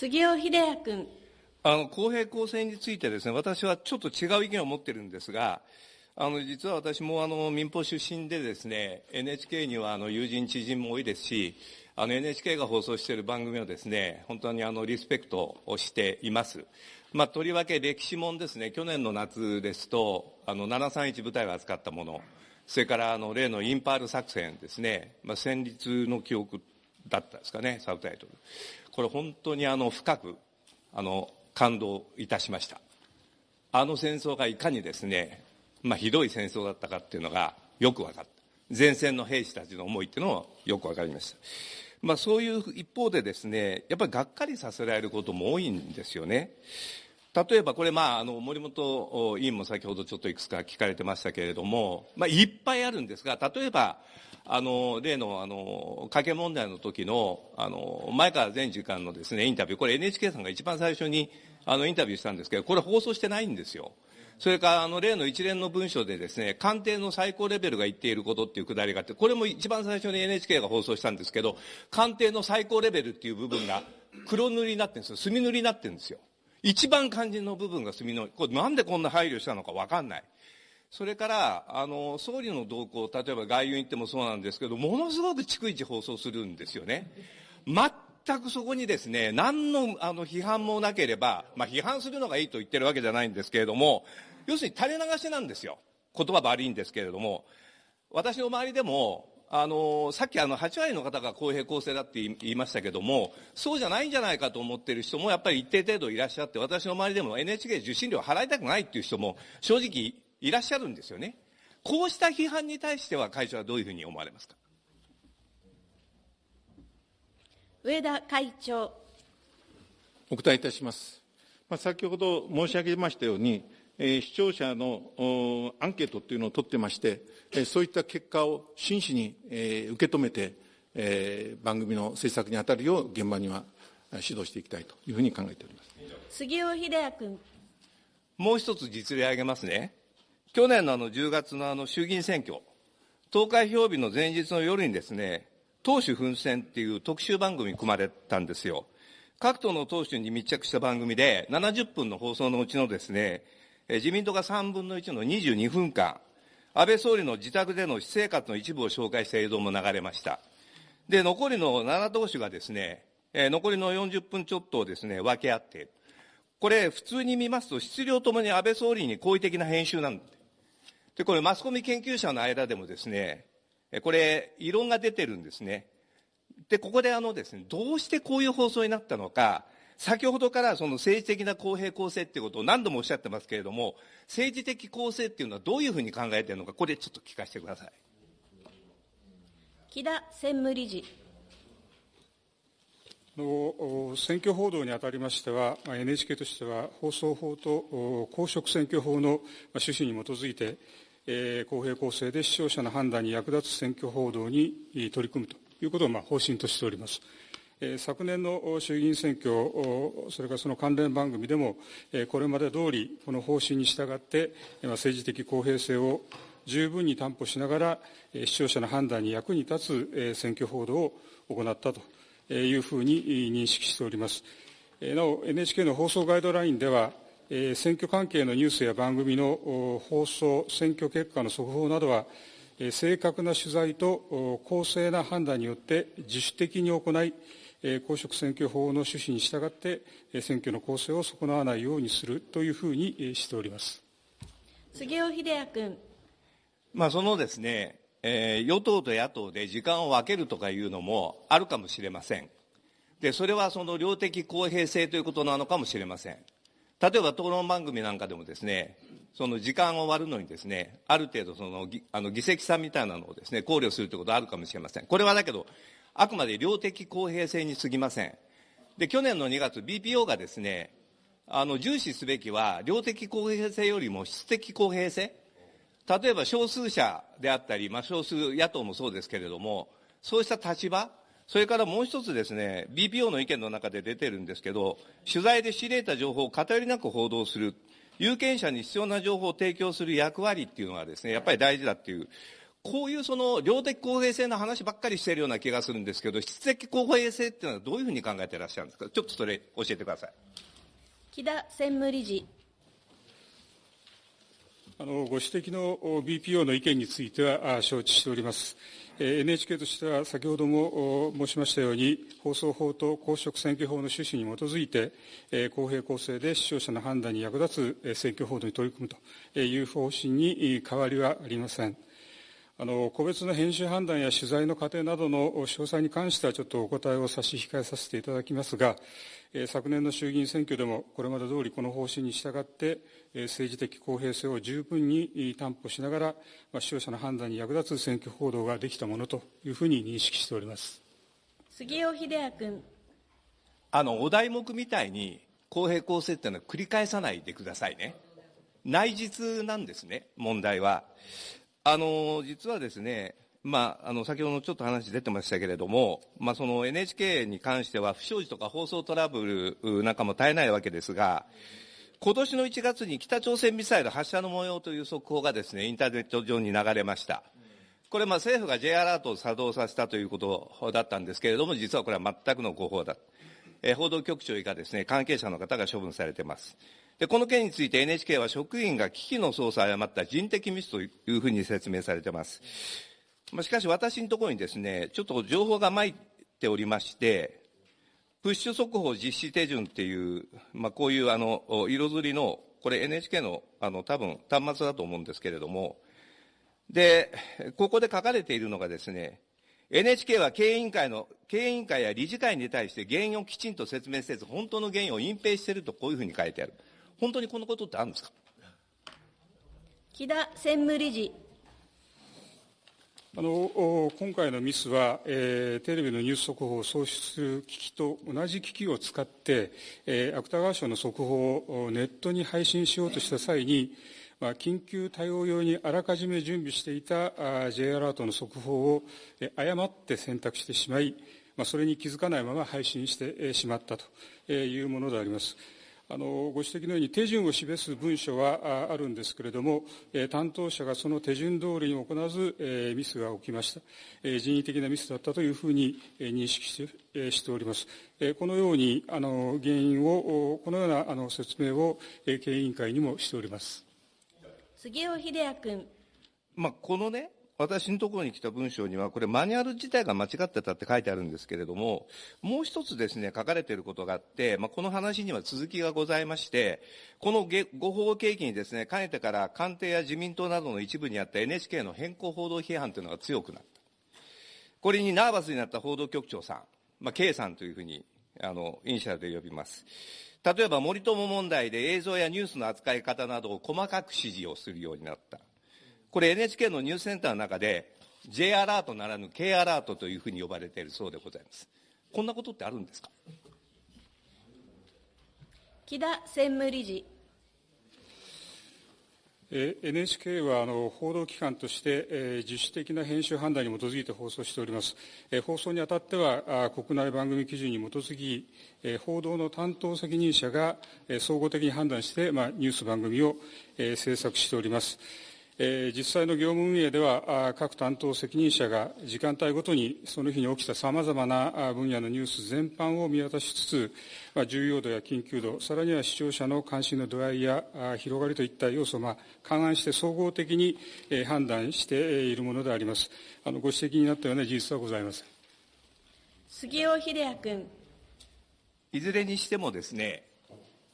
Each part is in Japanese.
杉尾秀哉君。あの、公平公正についてですね、私はちょっと違う意見を持ってるんですが、あの、実は私もあの、民放出身でですね、NHK にはあの、友人知人も多いですし、あの、NHK が放送している番組をですね、本当にあの、リスペクトをしています。まあ、とりわけ歴史もんですね、去年の夏ですと、あの、731部隊が扱ったもの、それからあの、例のインパール作戦ですね、まあ、戦慄の記憶だったですかね、サブタイトル。これ本当にあの、深く、あの、感動いたしました。あの戦争がいかにですね、まあ、ひどい戦争だったかっていうのがよく分かった。前線の兵士たちの思いっていうのもよく分かりました。まあ、そういう一方でですね、やっぱりがっかりさせられることも多いんですよね。例えばこれ、まあ、あの森本委員も先ほどちょっといくつか聞かれてましたけれども、まあ、いっぱいあるんですが、例えば、あの例のあの加計問題の時のあの前川前次官のですねインタビュー、これ NHK さんが一番最初にあのインタビューしたんですけど、これ放送してないんですよ。それからあの例の一連の文書でですね、官邸の最高レベルが言っていることっていうくだりがあって、これも一番最初に NHK が放送したんですけど、官邸の最高レベルっていう部分が黒塗りになってるんですよ。墨塗りになってるんですよ。一番肝心の部分が墨の、これなんでこんな配慮したのかわかんない。それから、あの、総理の動向、例えば外遊に行ってもそうなんですけど、ものすごく逐一放送するんですよね。全くそこにですね、何のあの批判もなければ、まあ批判するのがいいと言ってるわけじゃないんですけれども、要するに垂れ流しなんですよ。言葉悪いんですけれども、私の周りでも、あの、さっきあの、8割の方が公平公正だって言いましたけども、そうじゃないんじゃないかと思っている人もやっぱり一定程度いらっしゃって、私の周りでも NHK 受信料払いたくないっていう人も正直いらっしゃるんですよね。こうした批判に対しては会長はどういうふうに思われますか？上田会長。お答えいたします。まあ、先ほど申し上げましたように、えー、視聴者のアンケートというのを取ってまして、えー、そういった結果を真摯に、えー、受け止めて、えー、番組の制作に当たるよう現場には指導していきたいというふうに考えております杉尾秀哉君。もう一つ実例挙げますね。去年のあの10月のあの衆議院選挙、投開票日の前日の夜にですね、党首奮戦っていう特集番組組まれたんですよ。各党の党首に密着した番組で、70分の放送のうちのですね、自民党が3分の1の22分間、安倍総理の自宅での私生活の一部を紹介した映像も流れました。で、残りの7党首がですね、残りの40分ちょっとをですね、分け合って、これ普通に見ますと質量ともに安倍総理に好意的な編集なんで、これマスコミ研究者の間でもですね、これ異論が出てるんですね。で、ここであのですね、どうしてこういう放送になったのか、先ほどからその政治的な公平公正っていうことを何度もおっしゃってますけれども、政治的公正っていうのはどういうふうに考えているのか、これちょっと聞かせてください。木田専務理事。の選挙報道にあたりましては、NHK としては放送法と公職選挙法の趣旨に基づいて、公平公正で視聴者の判断に役立つ選挙報道に取り組むということを方針としております。昨年の衆議院選挙、それからその関連番組でも、これまで通り、この方針に従って、政治的公平性を十分に担保しながら、視聴者の判断に役に立つ選挙報道を行ったというふうに認識しております。なお、NHK の放送ガイドラインでは、選挙関係のニュースや番組の放送、選挙結果の速報などは、正確な取材と公正な判断によって自主的に行い、公職選挙法の趣旨に従って、選挙の公正を損なわないようにするというふうにしております杉尾秀哉君。まあ、そのですね、えー、与党と野党で時間を分けるとかいうのもあるかもしれません。で、それはその量的公平性ということなのかもしれません。例えば討論番組なんかでもですね、その時間を割るのにですね、ある程度そのあの議席差みたいなのをですね、考慮するということはあるかもしれません。これはだけど、あくまで量的公平性に過ぎません。で、去年の2月、BPO がですね、あの、重視すべきは、量的公平性よりも質的公平性。例えば少数者であったり、まあ、少数野党もそうですけれども、そうした立場、それからもう一つですね、BPO の意見の中で出てるんですけど、取材で仕入れた情報を偏りなく報道する、有権者に必要な情報を提供する役割っていうのはですね、やっぱり大事だっていう、こういうその量的公平性の話ばっかりしているような気がするんですけど、質的公平性っていうのはどういうふうに考えていらっしゃるんですか、ちょっとそれ、教えてください。木田専務理事。あのご指摘の BPO の意見については承知しております。NHK としては先ほども申しましたように、放送法と公職選挙法の趣旨に基づいて、公平公正で視聴者の判断に役立つ選挙報道に取り組むという方針に変わりはありません。あの個別の編集判断や取材の過程などの詳細に関してはちょっとお答えを差し控えさせていただきますが、昨年の衆議院選挙でもこれまで通りこの方針に従って政治的公平性を十分に担保しながら視聴者の判断に役立つ選挙報道ができたものというふうに認識しております杉尾秀哉君。あのお題目みたいに公平公正っていうのは繰り返さないでくださいね。内実なんですね、問題は。あの実はですね、まあ、あの先ほどちょっと話出てましたけれども、まあ、その NHK に関しては不祥事とか放送トラブルなんかも絶えないわけですが、今年の1月に北朝鮮ミサイル発射の模様という速報がですね、インターネット上に流れました。これ、ま、政府が J アラートを作動させたということだったんですけれども、実はこれは全くの誤報だ。え報道局長以下ですね、関係者の方が処分されています。で、この件について NHK は職員が危機の操作を誤った人的ミスというふうに説明されています。まあ、しかし私のところにですね、ちょっと情報が参っておりまして、プッシュ速報実施手順っていう、まあ、こういうあの、色づりの、これ NHK のあの、多分端末だと思うんですけれども、で、ここで書かれているのがですね、NHK は経営委員会の、経営委員会や理事会に対して原因をきちんと説明せず、本当の原因を隠蔽しているとこういうふうに書いてある。本当にこのことってあるんですか？木田専務理事。あの今回のミスは、えー、テレビのニュース速報を送出する機器と同じ機器を使って、えー、芥川賞の速報をネットに配信しようとした際に、まあ、緊急対応用にあらかじめ準備していたあ J アラートの速報を、えー、誤って選択してしまい、まあ、それに気づかないまま配信して、えー、しまったというものであります。あのご指摘のように手順を示す文書はあるんですけれども、担当者がその手順通りに行わず、ミスが起きました。人為的なミスだったというふうに認識してしております。このようにあの原因を、このようなあの説明を経営委員会にもしております。杉尾秀哉君。まあ、このね、私のところに来た文章には、これマニュアル自体が間違ってたって書いてあるんですけれども、もう一つですね、書かれていることがあって、まあ、この話には続きがございまして、この誤報契機にですね、かねてから官邸や自民党などの一部にあった NHK の変更報道批判というのが強くなった。これにナーバスになった報道局長さん、まあ、K さんというふうに、あの、イニシャルで呼びます。例えば森友問題で映像やニュースの扱い方などを細かく指示をするようになった。これ NHK のニュースセンターの中で J アラートならぬ K アラートというふうに呼ばれているそうでございます。こんなことってあるんですか？木田専務理事。NHK はあの報道機関として、えー、自主的な編集判断に基づいて放送しております。えー、放送にあたってはあ国内番組基準に基づき、えー、報道の担当責任者が、えー、総合的に判断して、まあ、ニュース番組を、えー、制作しております。え実際の業務運営では、各担当責任者が時間帯ごとにその日に起きたさまざまな分野のニュース全般を見渡しつつ、重要度や緊急度、さらには視聴者の関心の度合いや広がりといった要素を勘案して総合的に判断しているものであります。あのご指摘になったような事実はございません。杉尾秀哉君。いずれにしてもですね、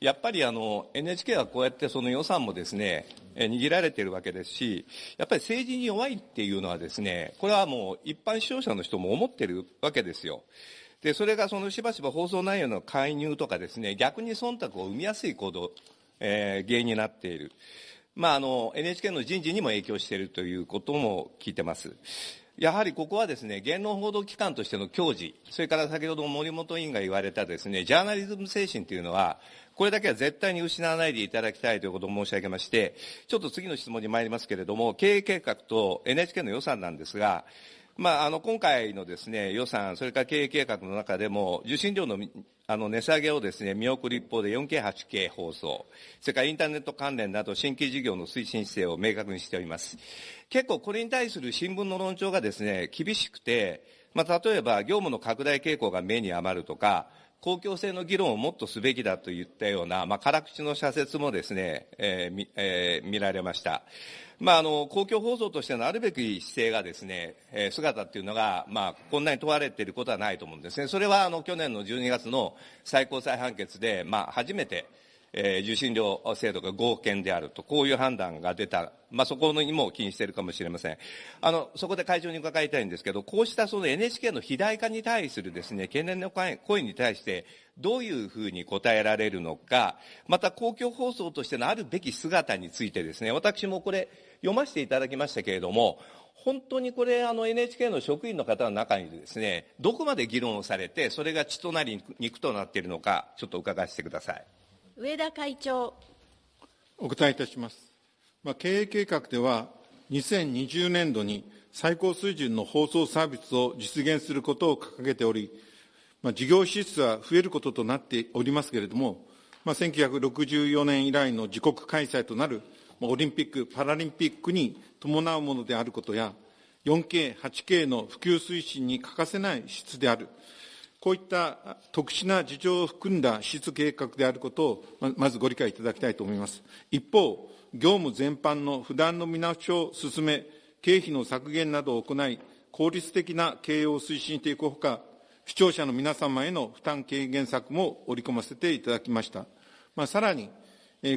やっぱりあの NHK はこうやってその予算もですね、握られているわけですし、やっぱり政治に弱いっていうのはですね、これはもう一般視聴者の人も思ってるわけですよ。で、それがそのしばしば放送内容の介入とかですね、逆に忖度を生みやすい行動、えー、原因になっている。まあ、あの、NHK の人事にも影響しているということも聞いてます。やはりここはですね、言論報道機関としての矜持、それから先ほど森本委員が言われたですね、ジャーナリズム精神というのは、これだけは絶対に失わないでいただきたいということを申し上げまして、ちょっと次の質問に参りますけれども、経営計画と NHK の予算なんですが、まあ、あの今回のです、ね、予算、それから経営計画の中でも、受信料のあの値下げをです、ね、見送る一方で 4K、8K 放送、それからインターネット関連など新規事業の推進姿勢を明確にしております。結構これに対する新聞の論調がです、ね、厳しくて、まあ、例えば業務の拡大傾向が目に余るとか、公共性の議論をもっとすべきだといったような、まあ、辛口の社説もですね、えーえー、見られました。まあ、あの、公共放送としてのあるべき姿勢がですね、えー、姿っていうのが、まあ、こんなに問われていることはないと思うんですね。それは、あの、去年の12月の最高裁判決で、まあ、初めて、えー、受信料制度が合憲であると、こういう判断が出た、まあ、そこにも気にしているかもしれません。あの、そこで会長に伺いたいんですけど、こうしたその NHK の肥大化に対するですね、懸念の声に対して、どういうふうに答えられるのか、また公共放送としてのあるべき姿についてですね、私もこれ、読ませていただきましたけれども、本当にこれ、あの NHK の職員の方の中にですね、どこまで議論をされて、それが血となり肉となっているのか、ちょっと伺わせてください。上田会長。お答えいたします。まあ、経営計画では、2020年度に最高水準の放送サービスを実現することを掲げており、まあ、事業支出は増えることとなっておりますけれども、まあ、1964年以来の自国開催となるオリンピック・パラリンピックに伴うものであることや、4K、8K の普及推進に欠かせない質である。こういった特殊な事情を含んだ質計画であることを、まずご理解いただきたいと思います。一方、業務全般の不断の見直しを進め、経費の削減などを行い、効率的な経営を推進していくほか、視聴者の皆様への負担軽減策も織り込ませていただきました。まあ、さらに、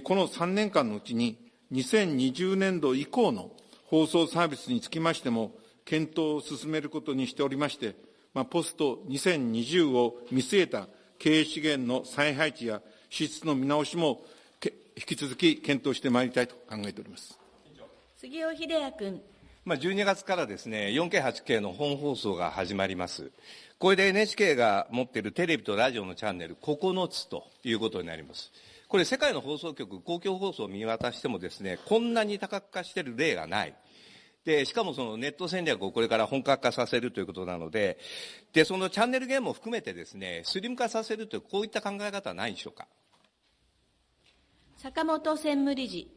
この3年間のうちに、2020年度以降の放送サービスにつきましても、検討を進めることにしておりまして、まあ、ポスト2020を見据えた経営資源の再配置や支出の見直しも引き続き検討してまいりたいと考えております杉尾秀哉君。まあ、12月からですね、4K、8K の本放送が始まります。これで NHK が持っているテレビとラジオのチャンネル9つということになります。これ世界の放送局、公共放送を見渡してもですね、こんなに多角化している例がない。で、しかもそのネット戦略をこれから本格化させるということなので、で、そのチャンネルゲームも含めてですね、スリム化させるという、こういった考え方はないでしょうか？坂本専務理事。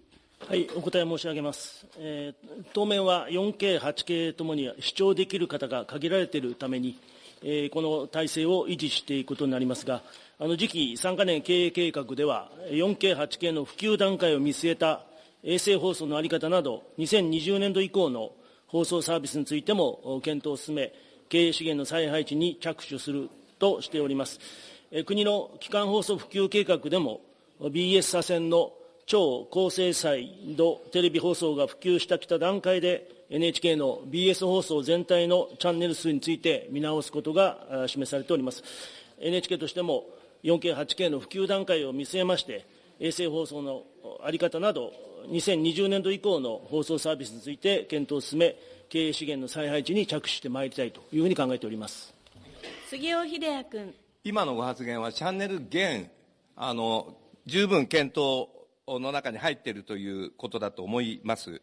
はい、お答え申し上げます。えー、当面は 4K、8K ともに視聴できる方が限られているために、えー、この体制を維持していくことになりますが、あの次期3か年経営計画では、4K、8K の普及段階を見据えた衛星放送の在り方など、2020年度以降の放送サービスについても検討を進め、経営資源の再配置に着手するとしております。国の基幹放送普及計画でも、BS 左遷の超高精細度テレビ放送が普及したきた段階で、NHK の BS 放送全体のチャンネル数について見直すことが示されております。NHK としても 4K、8K の普及段階を見据えまして、衛星放送の在り方など、2020年度以降の放送サービスについて検討を進め、経営資源の再配置に着手してまいりたいというふうに考えております杉尾秀哉君。今のご発言は、チャンネル減、あの十分検討の中に入っているということだと思います。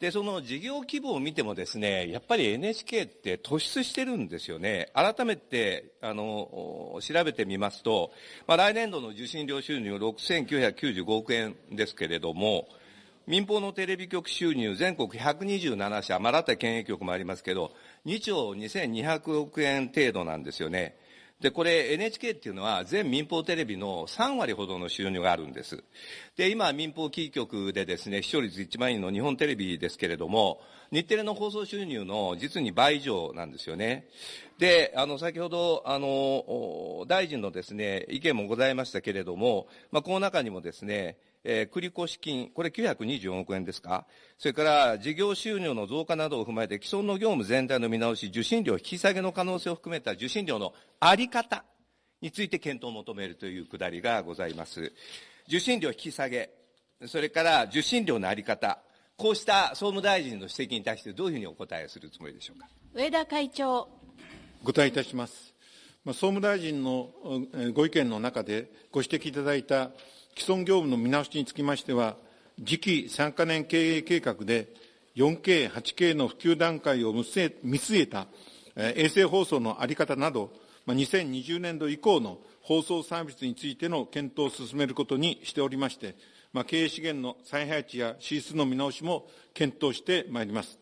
で、その事業規模を見てもですね、やっぱり NHK って突出してるんですよね。改めて、あの、調べてみますと、まあ、来年度の受信料収入6995億円ですけれども、民放のテレビ局収入全国127社、まあ、新た県営局もありますけど、2兆2200億円程度なんですよね。で、これ NHK っていうのは全民放テレビの3割ほどの収入があるんです。で、今民放キー局でですね、視聴率一番いいの日本テレビですけれども、日テレの放送収入の実に倍以上なんですよね。で、あの、先ほど、あの、大臣のですね、意見もございましたけれども、まあ、この中にもですね、えー、繰越金、これ924億円ですか？それから事業収入の増加などを踏まえて既存の業務全体の見直し、受信料引き下げの可能性を含めた受信料のあり方について検討を求めるというくだりがございます。受信料引き下げ、それから受信料のあり方、こうした総務大臣の指摘に対してどういうふうにお答えするつもりでしょうか？上田会長。お答えいたします。総務大臣のご意見の中でご指摘いただいた既存業務の見直しにつきましては、次期3か年経営計画で、4K、8K の普及段階を見据えた衛星放送の在り方など、2020年度以降の放送サービスについての検討を進めることにしておりまして、まあ経営資源の再配置や支出の見直しも検討してまいります。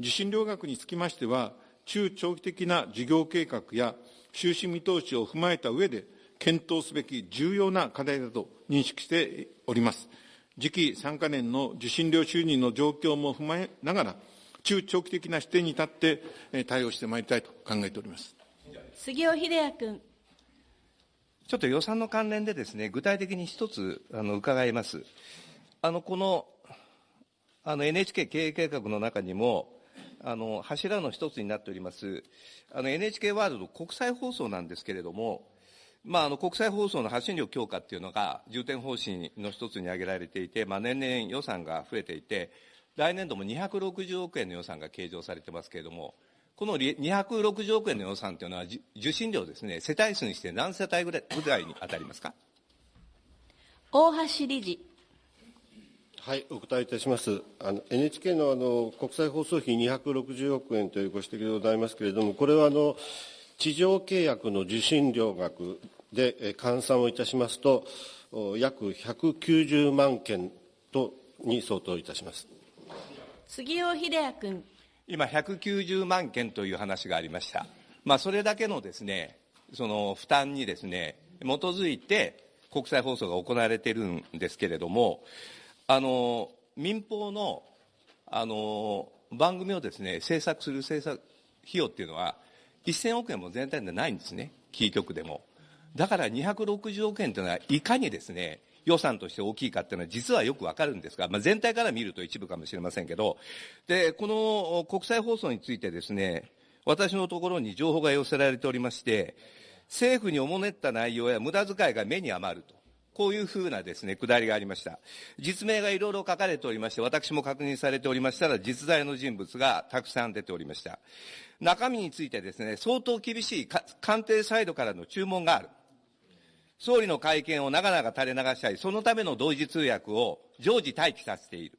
受信料額につきましては、中長期的な事業計画や収支見通しを踏まえた上で、検討すべき重要な課題だと認識しております。次期3か年の受信料収入の状況も踏まえながら、中長期的な視点に立って対応してまいりたいと考えております。杉尾秀哉君。ちょっと予算の関連でですね、具体的に一つあの伺います。あのこのあの NHK 経営計画の中にも、あの柱の一つになっております、あの NHK ワールド国際放送なんですけれども、まあ、あの国際放送の発信力強化っていうのが重点方針の一つに挙げられていて、まあ、年々予算が増えていて、来年度も260億円の予算が計上されてますけれども、この260億円の予算というのは、受信料ですね、世帯数にして何世帯ぐらいぐらいに当たりますか？大橋理事。はい、お答えいたします。あの NHK のあの国際放送費260億円というご指摘でございますけれども、これはあの地上契約の受信料額で換算をいたしますと、約190万件とに相当いたします杉尾秀哉君。今、190万件という話がありました。まあ、それだけのですね、その負担にですね、基づいて国際放送が行われているんですけれども、あの、民放の、あの、番組をですね、制作する制作費用っていうのは、1000億円も全体でないんですね、キー局でも。だから260億円というのは、いかにですね、予算として大きいかっていうのは実はよくわかるんですが、まあ、全体から見ると一部かもしれませんけど、で、この国際放送についてですね、私のところに情報が寄せられておりまして、政府におもねった内容や無駄遣いが目に余ると。こういうふうなですね、くだりがありました。実名がいろいろ書かれておりまして、私も確認されておりましたら、実在の人物がたくさん出ておりました。中身についてですね、相当厳しい官邸サイドからの注文がある。総理の会見を長々垂れ流したり、そのための同時通訳を常時待機させている。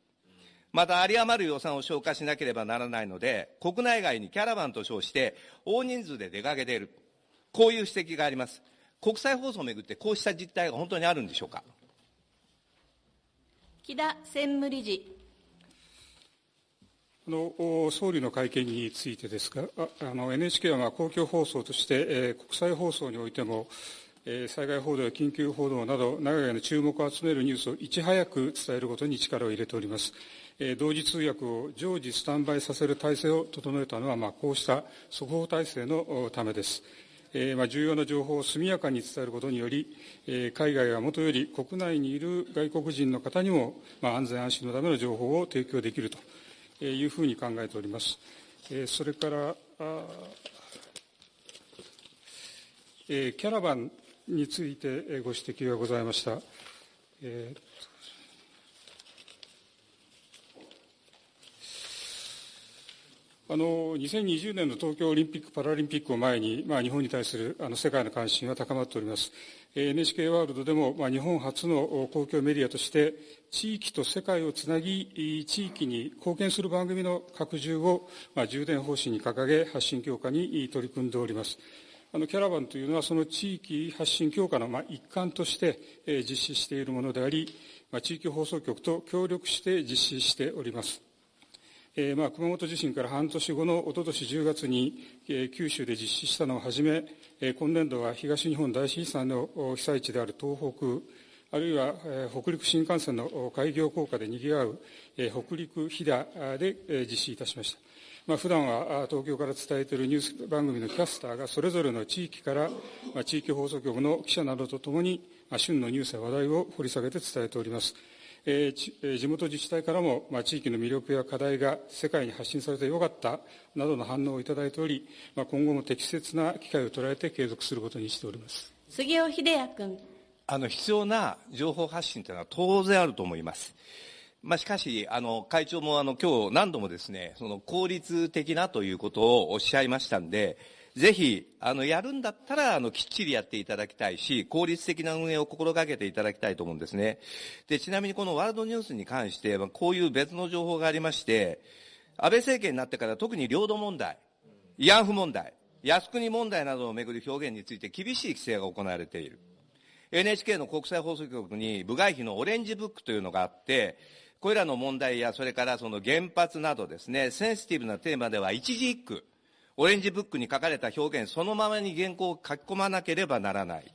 また、有り余る予算を消化しなければならないので、国内外にキャラバンと称して、大人数で出かけている。こういう指摘があります。国際放送をめぐってこうした実態が本当にあるんでしょうか？木田専務理事。あの総理の会見についてですが、あの NHK はまあ公共放送として、えー、国際放送においても、えー、災害報道や緊急報道など、長屋の注目を集めるニュースをいち早く伝えることに力を入れております。えー、同時通訳を常時スタンバイさせる体制を整えたのは、まあ、こうした速報体制のためです。えー、まあ、重要な情報を速やかに伝えることにより、えー、海外はもとより国内にいる外国人の方にも、まあ、安全安心のための情報を提供できるというふうに考えております。えー、それから、え、キャラバンについてご指摘がございました。えーあの2020年の東京オリンピック・パラリンピックを前に、まあ、日本に対するあの世界の関心は高まっております。NHK ワールドでも、まあ、日本初の公共メディアとして、地域と世界をつなぎ、地域に貢献する番組の拡充を、まあ、重点方針に掲げ、発信強化に取り組んでおります。あのキャラバンというのは、その地域発信強化の、まあ、一環として、え実施しているものであり、まあ、地域放送局と協力して実施しております。えー、まあ、熊本地震から半年後のおととし10月に、えー、九州で実施したのをはじめ、えー、今年度は東日本大震災の被災地である東北、あるいは、えー、北陸新幹線の開業効果で賑わう、えー、北陸飛騨で、えー、実施いたしました。まあ、普段は東京から伝えているニュース番組のキャスターがそれぞれの地域から、まあ、地域放送局の記者などとともに、まあ、旬のニュースや話題を掘り下げて伝えております。えー、地元自治体からも、まあ、地域の魅力や課題が世界に発信されてよかったなどの反応をいただいており、まあ、今後も適切な機会を捉えて継続することにしております杉尾秀哉君。あの必要な情報発信というのは当然あると思います。まあ、しかし、あの、会長もあの、今日何度もですね、その効率的なということをおっしゃいましたんで、ぜひ、あの、やるんだったら、あの、きっちりやっていただきたいし、効率的な運営を心がけていただきたいと思うんですね。で、ちなみにこのワールドニュースに関して、こういう別の情報がありまして、安倍政権になってから特に領土問題、慰安婦問題、靖国問題などをめぐる表現について厳しい規制が行われている。NHK の国際放送局に部外費のオレンジブックというのがあって、これらの問題や、それからその原発などですね、センシティブなテーマでは一字一句、オレンジブックに書かれた表現そのままに原稿を書き込まなければならない。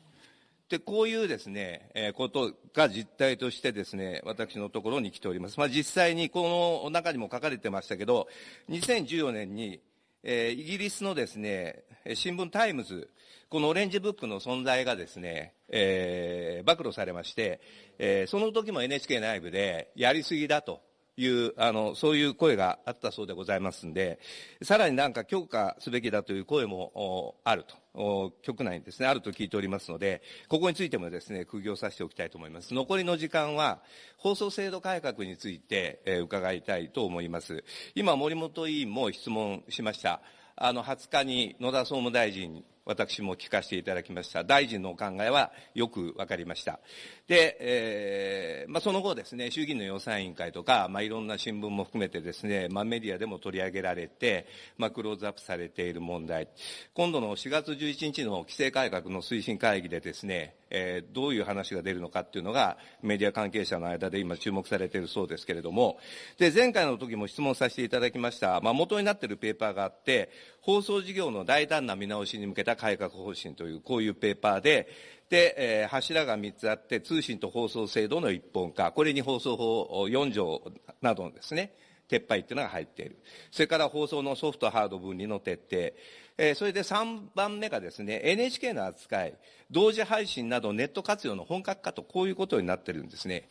で、こういうですね、えー、ことが実態としてですね、私のところに来ております。まあ、実際にこの中にも書かれてましたけど、2014年に、えー、イギリスのですね、新聞タイムズ、このオレンジブックの存在がですね、えー、暴露されまして、えー、その時も NHK 内部でやりすぎだという、あの、そういう声があったそうでございますんで、さらになんか強化すべきだという声もあると、局内にですね、あると聞いておりますので、ここについてもですね、釘を刺しておきたいと思います。残りの時間は、放送制度改革について、えー、伺いたいと思います。今、森本委員も質問しました。あの、20日に野田総務大臣私も聞かせていただきました。大臣のお考えはよくわかりました。で、えー、まあ、その後ですね、衆議院の予算委員会とか、まあ、いろんな新聞も含めてですね、まあ、メディアでも取り上げられて、まあ、クローズアップされている問題。今度の4月11日の規制改革の推進会議でですね、えー、どういう話が出るのかっていうのが、メディア関係者の間で今注目されているそうですけれども、で、前回の時も質問させていただきました、まあ、元になっているペーパーがあって、放送事業の大胆な見直しに向けた改革方針という、こういうペーパーで、で、えー、柱が3つあって、通信と放送制度の一本化、これに放送法4条などのですね、撤廃っていうのが入っている。それから放送のソフト、ハード分離の徹底。えー、それで3番目がですね、NHK の扱い、同時配信などネット活用の本格化と、こういうことになってるんですね。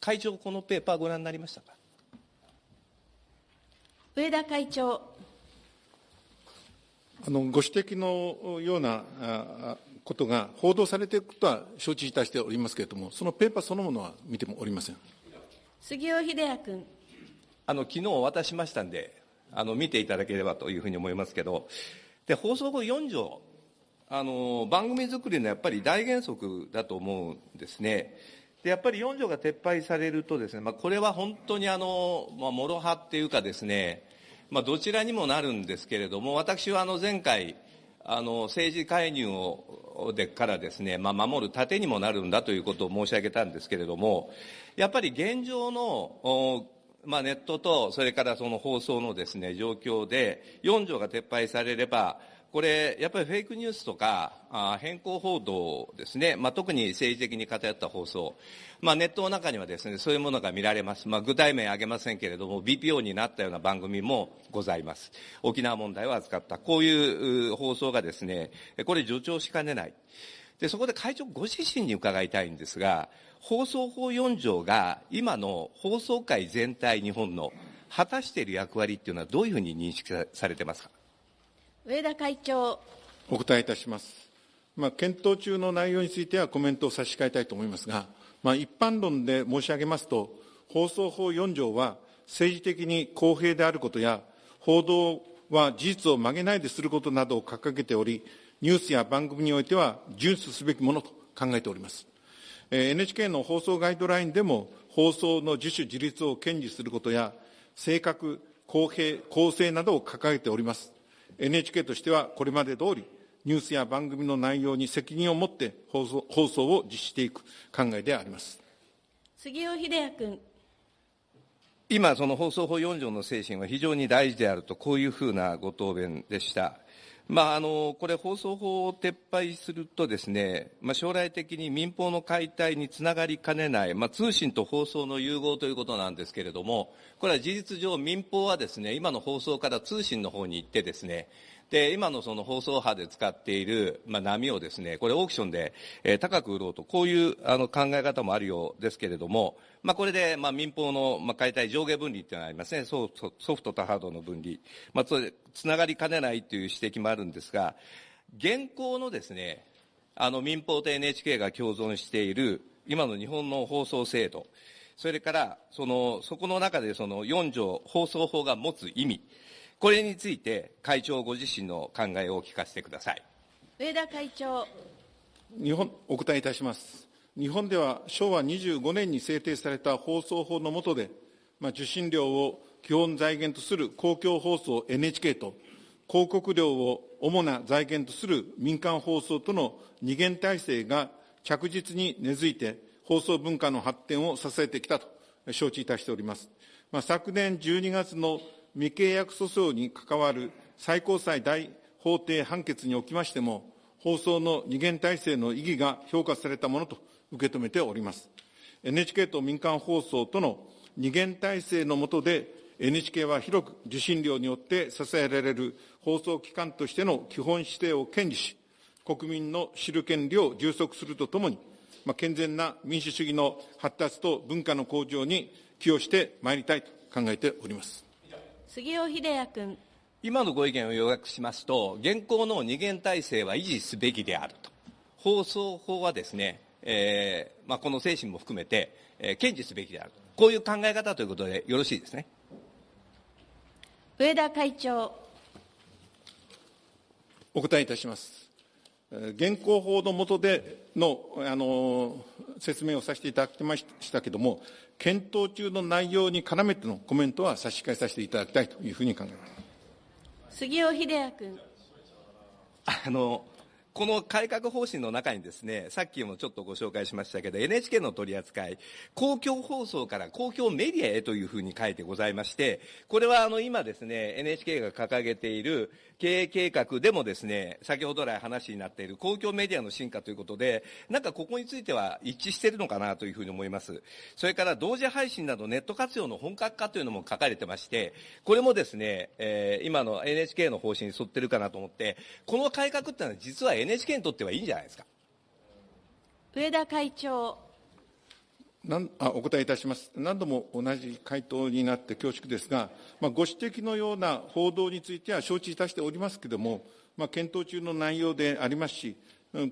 会長、このペーパーご覧になりましたか？上田会長。あのご指摘のようなことが報道されていることは承知いたしておりますけれども、そのペーパーそのものは見てもおりません杉尾秀哉君。あの昨日渡しましたんで、あの見ていただければというふうに思いますけど、で放送法4条、あの番組作りのやっぱり大原則だと思うんですね。でやっぱり4条が撤廃されるとですね、まあ、これは本当にあの、まあ、諸刃っていうかですね、まあ、どちらにもなるんですけれども、私はあの前回、あの政治介入をでからですね、まあ、守る盾にもなるんだということを申し上げたんですけれども、やっぱり現状のまあ、ネットと、それからその放送のですね、状況で、4条が撤廃されれば、これ、やっぱりフェイクニュースとか、あ変更報道ですね、まあ、特に政治的に偏った放送、まあ、ネットの中にはですね、そういうものが見られます。まあ、具体名挙げませんけれども、BPO になったような番組もございます。沖縄問題を扱った。こういう放送がですね、これ助長しかねない。で、そこで会長ご自身に伺いたいんですが、放送法4条が今の放送界全体日本の果たしている役割っていうのはどういうふうに認識されてますか？上田会長。お答えいたします。まあ、検討中の内容についてはコメントを差し控えたいと思いますが、まあ、一般論で申し上げますと、放送法4条は政治的に公平であることや、報道は事実を曲げないですることなどを掲げており、ニュースや番組においては遵守すべきものと考えております。NHK の放送ガイドラインでも、放送の自主自立を堅持することや、正確、公平、公正などを掲げております。NHK としてはこれまで通り、ニュースや番組の内容に責任を持って放送放送を実施していく考えであります杉尾秀哉君。今、その放送法4条の精神は非常に大事であると、こういうふうなご答弁でした。まあ、あのこれ、放送法を撤廃するとですね、まあ、将来的に民放の解体につながりかねない、まあ、通信と放送の融合ということなんですけれども、これは事実上、民放はですね、今の放送から通信の方に行ってですね、で、今のその放送波で使っている、まあ、波をですね、これオークションで、えー、高く売ろうと、こういうあの考え方もあるようですけれども、まあ、これで、まあ、民放の、まあ、解体上下分離っていうのがありますね。ソフトとハードの分離。まあ、それ、つながりかねないという指摘もあるんですが、現行のですね、あの民放と NHK が共存している今の日本の放送制度、それからそのそこの中でその4条放送法が持つ意味、これについて会長ご自身の考えを聞かせてください。上田会長。日本お答えいたします。日本では昭和25年に制定された放送法の下で、まあ、受信料を基本財源とする公共放送 NHK と、広告料を主な財源とする民間放送との二元体制が着実に根付いて、放送文化の発展を支えてきたと承知いたしております。まあ、昨年12月の未契約訴訟に関わる最高裁大法廷判決におきましても、放送の二元体制の意義が評価されたものと受け止めております。NHK と民間放送との二元体制の下で、NHK は広く受信料によって支えられる放送機関としての基本指定を堅持し、国民の知る権利を充足するとともに、まあ、健全な民主主義の発達と文化の向上に寄与してまいりたいと考えております杉尾秀哉君。今のご意見を要約しますと、現行の二元体制は維持すべきであると。放送法はですね、えーまあ、この精神も含めて、えー、堅持すべきである。こういう考え方ということでよろしいですね。上田会長。お答えいたします。現行法の下でのあの説明をさせていただきましたけれども、検討中の内容に絡めてのコメントは差し控えさせていただきたいというふうに考えます。杉尾秀哉君。あのこの改革方針の中にですね、さっきもちょっとご紹介しましたけど、NHK の取り扱い、公共放送から公共メディアへというふうに書いてございまして、これはあの今ですね、NHK が掲げている経営計画でもですね、先ほど来話になっている公共メディアの進化ということで、なんかここについては一致しているのかなというふうに思います。それから同時配信などネット活用の本格化というのも書かれてまして、これもですね、えー、今の NHK の方針に沿ってるかなと思って、この改革っていうのは実は NHK にとってはいいんじゃないですか。上田会長。なんあお答えいたします。何度も同じ回答になって恐縮ですが、まあ、ご指摘のような報道については承知いたしておりますけれども、まあ、検討中の内容でありますし、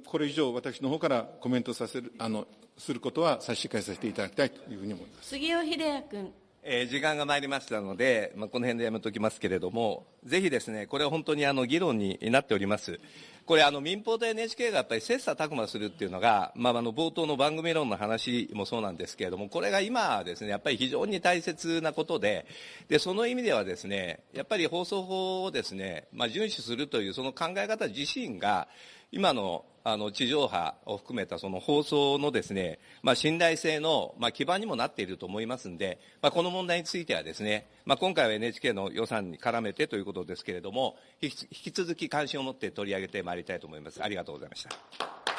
これ以上、私の方からコメントさせるあのすることは差し控えさせていただきたいというふうに思います杉尾秀哉君。えー、時間が参りましたので、まあ、この辺でやめておきますけれども、ぜひですね、これは本当にあの議論になっております。これあの民放と NHK がやっぱり切磋琢磨するっていうのが、まあ、あの冒頭の番組論の話もそうなんですけれども、これが今ですね、やっぱり非常に大切なことで、で、その意味ではですね、やっぱり放送法をですね、まあ、遵守するというその考え方自身が、今のあの地上波を含めたその放送のですね、まあ、信頼性の、まあ、基盤にもなっていると思いますので、まあ、この問題についてはですね、まあ、今回は NHK の予算に絡めてということですけれども、引き続き関心を持って取り上げてまいりたいと思います。ありがとうございました。